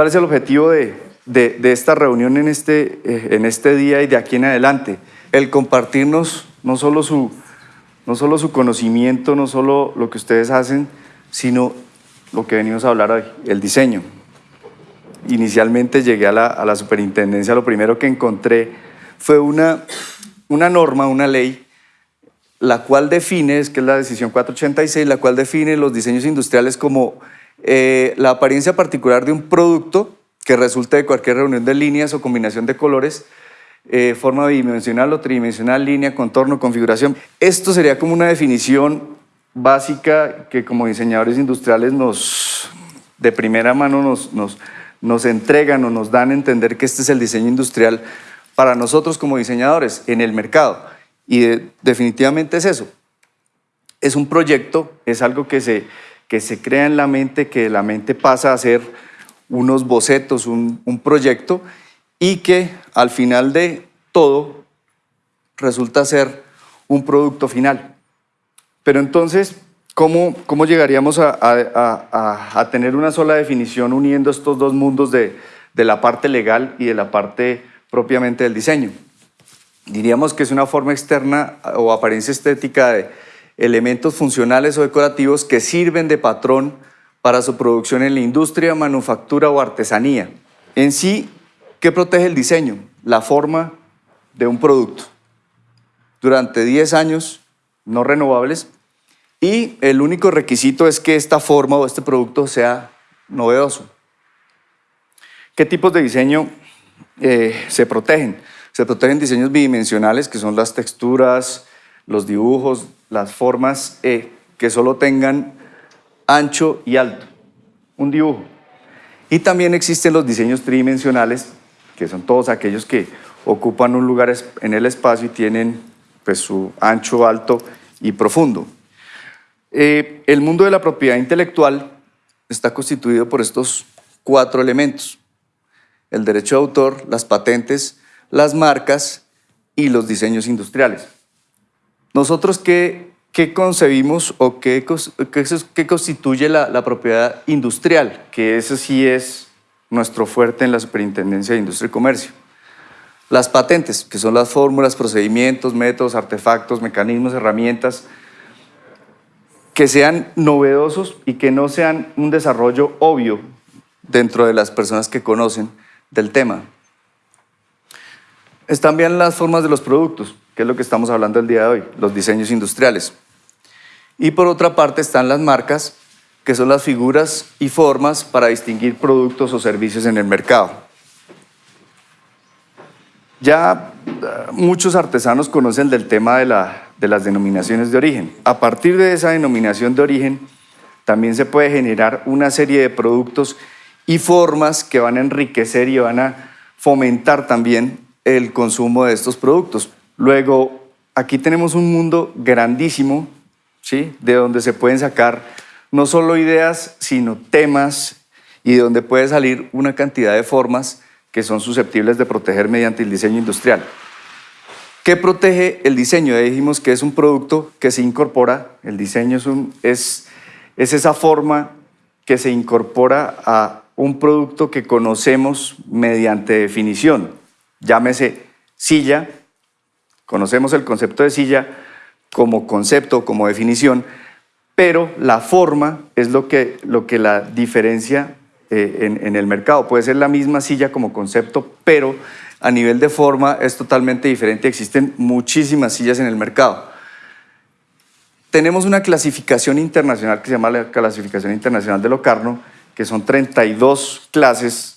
¿Cuál es el objetivo de, de, esta reunión en este, eh, en este día y de aquí en adelante? El compartirnos no solo, su, no solo su conocimiento, no solo lo que ustedes hacen, sino lo que venimos a hablar hoy, el diseño. Inicialmente llegué a la, a la superintendencia, lo primero que encontré fue una, una norma, una ley, la cual define, es que es la decisión 486, la cual define los diseños industriales como eh, la apariencia particular de un producto que resulte de cualquier reunión de líneas o combinación de colores, eh, forma bidimensional o tridimensional, línea, contorno, configuración. Esto sería como una definición básica que como diseñadores industriales nos, de primera mano nos, nos, nos entregan o nos dan a entender que este es el diseño industrial para nosotros como diseñadores en el mercado. Y definitivamente es eso. Es un proyecto, es algo que se, que se crea en la mente, que la mente pasa a ser unos bocetos, un, proyecto, y que al final de todo resulta ser un producto final. Pero entonces, ¿cómo, cómo llegaríamos a, a, a, tener una sola definición uniendo estos dos mundos de, de la parte legal y de la parte propiamente del diseño? Diríamos que es una forma externa o apariencia estética de elementos funcionales o decorativos que sirven de patrón para su producción en la industria, manufactura o artesanía. En sí, ¿qué protege el diseño? La forma de un producto. Durante 10 años no renovables y el único requisito es que esta forma o este producto sea novedoso. ¿Qué tipos de diseño eh, se protegen? Se protegen diseños bidimensionales, que son las texturas, los dibujos, las formas eh, que solo tengan ancho y alto, un dibujo. Y también existen los diseños tridimensionales, que son todos aquellos que ocupan un lugar en el espacio y tienen pues, su ancho, alto y profundo. Eh, el mundo de la propiedad intelectual está constituido por estos cuatro elementos. El derecho de autor, las patentes, las marcas y los diseños industriales. Nosotros, ¿qué, concebimos o qué, constituye la, la, propiedad industrial? Que ese sí es nuestro fuerte en la Superintendencia de Industria y Comercio. Las patentes, que son las fórmulas, procedimientos, métodos, artefactos, mecanismos, herramientas, que sean novedosos y que no sean un desarrollo obvio dentro de las personas que conocen del tema. Están bien las formas de los productos, que es lo que estamos hablando el día de hoy, los diseños industriales. Y por otra parte están las marcas, que son las figuras y formas para distinguir productos o servicios en el mercado. Ya eh, muchos artesanos conocen del tema de, la, de las denominaciones de origen. A partir de esa denominación de origen, también se puede generar una serie de productos y formas que van a enriquecer y van a fomentar también el consumo de estos productos. Luego, aquí tenemos un mundo grandísimo, ¿sí? de donde se pueden sacar no solo ideas, sino temas y de donde puede salir una cantidad de formas que son susceptibles de proteger mediante el diseño industrial. ¿Qué protege el diseño? Ya dijimos que es un producto que se incorpora, el diseño es, es esa forma que se incorpora a un producto que conocemos mediante definición. Llámese silla, conocemos el concepto de silla como concepto, como definición, pero la forma es lo que, lo que la diferencia eh, en, el mercado. Puede ser la misma silla como concepto, pero a nivel de forma es totalmente diferente. Existen muchísimas sillas en el mercado. Tenemos una clasificación internacional que se llama la clasificación internacional de Locarno, que son 32 clases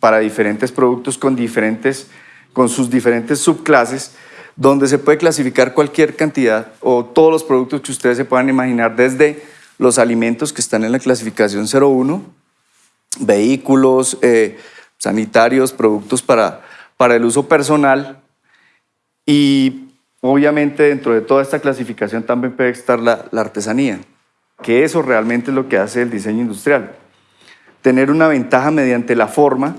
para diferentes productos con, diferentes, con sus diferentes subclases, donde se puede clasificar cualquier cantidad o todos los productos que ustedes se puedan imaginar, desde los alimentos que están en la clasificación 01, vehículos, eh, sanitarios, productos para, para el uso personal y obviamente dentro de toda esta clasificación también puede estar la, la artesanía, que eso realmente es lo que hace el diseño industrial. Tener una ventaja mediante la forma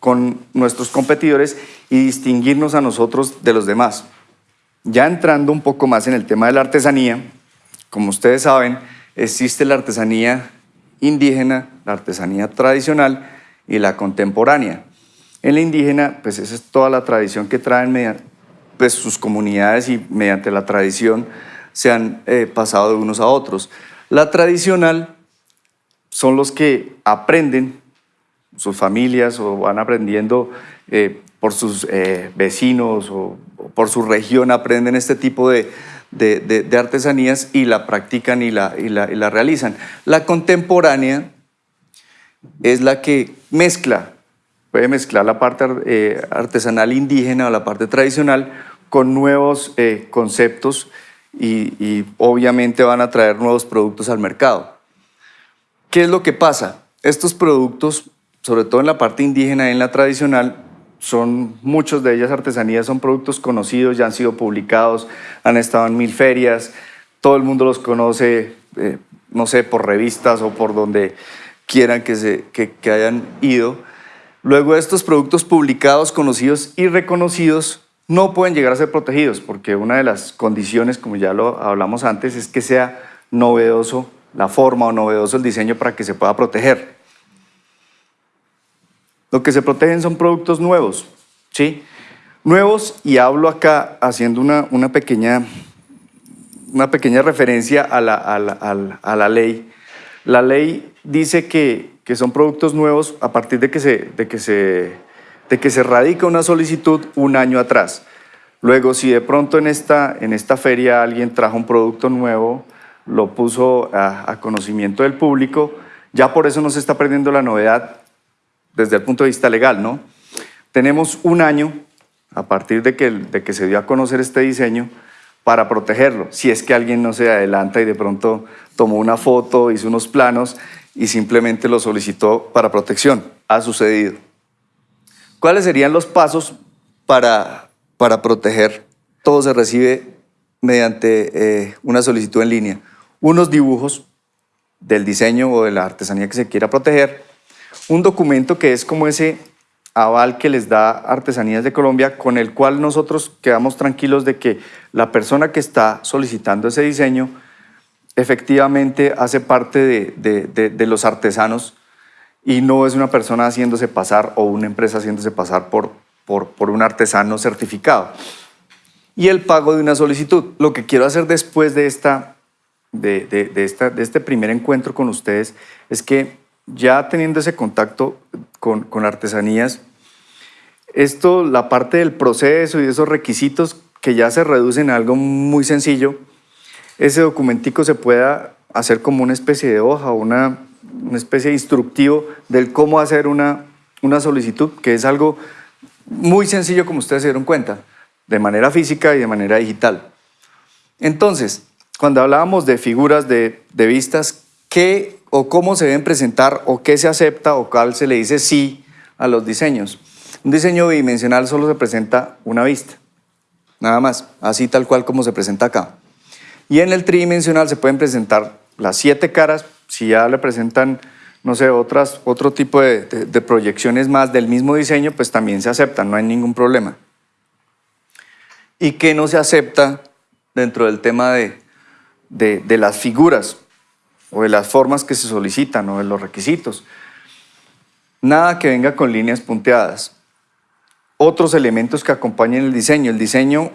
con nuestros competidores y distinguirnos a nosotros de los demás. Ya entrando un poco más en el tema de la artesanía, como ustedes saben, existe la artesanía indígena, la artesanía tradicional y la contemporánea. En la indígena, pues esa es toda la tradición que traen pues, sus comunidades y mediante la tradición se han eh, pasado de unos a otros. La tradicional son los que aprenden, sus familias o van aprendiendo eh, por sus eh, vecinos o, por su región, aprenden este tipo de, artesanías y la practican y la, y la realizan. La contemporánea es la que mezcla, puede mezclar la parte eh, artesanal indígena o la parte tradicional con nuevos eh, conceptos y, obviamente van a traer nuevos productos al mercado. ¿Qué es lo que pasa? Estos productos, sobre todo en la parte indígena y en la tradicional, son muchos de ellas artesanías, son productos conocidos, ya han sido publicados, han estado en mil ferias, todo el mundo los conoce, eh, no sé, por revistas o por donde quieran que, se, que, hayan ido. Luego estos productos publicados, conocidos y reconocidos no pueden llegar a ser protegidos porque una de las condiciones, como ya lo hablamos antes, es que sea novedoso la forma o novedoso el diseño para que se pueda proteger. Lo que se protegen son productos nuevos, ¿sí? Nuevos, y hablo acá haciendo una, una pequeña, una pequeña referencia a la, a la, a la ley. La ley dice que, son productos nuevos a partir de que, se, de, que se, de que se radica una solicitud un año atrás. Luego, si de pronto en esta, en esta feria alguien trajo un producto nuevo, lo puso a, conocimiento del público, ya por eso no se está perdiendo la novedad desde el punto de vista legal, ¿no? Tenemos un año, a partir de que, se dio a conocer este diseño, para protegerlo. Si es que alguien no se adelanta y de pronto tomó una foto, hizo unos planos y simplemente lo solicitó para protección. Ha sucedido. ¿Cuáles serían los pasos para, para proteger? Todo se recibe mediante eh, una solicitud en línea. Unos dibujos del diseño o de la artesanía que se quiera proteger, un documento que es como ese aval que les da Artesanías de Colombia, con el cual nosotros quedamos tranquilos de que la persona que está solicitando ese diseño efectivamente hace parte de, los artesanos y no es una persona haciéndose pasar o una empresa haciéndose pasar por, por, un artesano certificado. Y el pago de una solicitud. Lo que quiero hacer después de, esta, de, esta, de este primer encuentro con ustedes es que ya teniendo ese contacto con, con artesanías, esto, la parte del proceso y esos requisitos que ya se reducen a algo muy sencillo, ese documentico se pueda hacer como una especie de hoja o una, especie de instructivo del cómo hacer una, una solicitud, que es algo muy sencillo como ustedes se dieron cuenta, de manera física y de manera digital. Entonces, cuando hablábamos de figuras de, de vistas, ¿qué o cómo se deben presentar o qué se acepta o cuál se le dice sí a los diseños? Un diseño bidimensional solo se presenta una vista, nada más, así tal cual como se presenta acá. Y en el tridimensional se pueden presentar las siete caras, si ya le presentan, no sé, otras, otro tipo de, proyecciones más del mismo diseño, pues también se aceptan, no hay ningún problema. ¿Y qué no se acepta dentro del tema de, de las figuras o de las formas que se solicitan o de los requisitos? Nada que venga con líneas punteadas. Otros elementos que acompañen el diseño. El diseño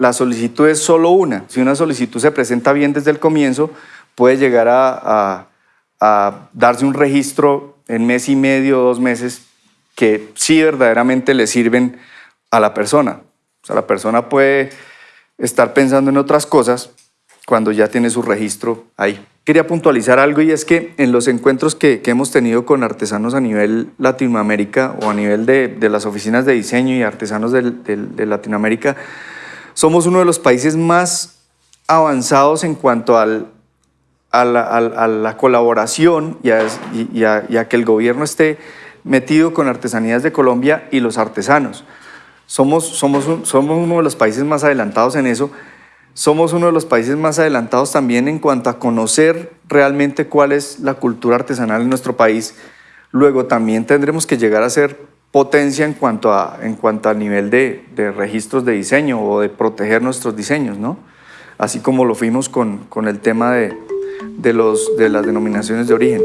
la solicitud es solo una. Si una solicitud se presenta bien desde el comienzo, puede llegar a, darse un registro en mes y medio, dos meses, que sí verdaderamente le sirven a la persona. O sea, la persona puede estar pensando en otras cosas cuando ya tiene su registro ahí. Quería puntualizar algo y es que en los encuentros que, hemos tenido con artesanos a nivel Latinoamérica o a nivel de, las oficinas de diseño y artesanos de Latinoamérica, somos uno de los países más avanzados en cuanto al, a, la, colaboración y a, que el gobierno esté metido con Artesanías de Colombia y los artesanos. Somos, somos, somos uno de los países más adelantados en eso. Somos uno de los países más adelantados también en cuanto a conocer realmente cuál es la cultura artesanal en nuestro país. Luego también tendremos que llegar a ser potencia en cuanto, a, en cuanto al nivel de, de, registros de diseño o de proteger nuestros diseños, ¿no? Así como lo fuimos con, con el tema de, de, los, de las denominaciones de origen.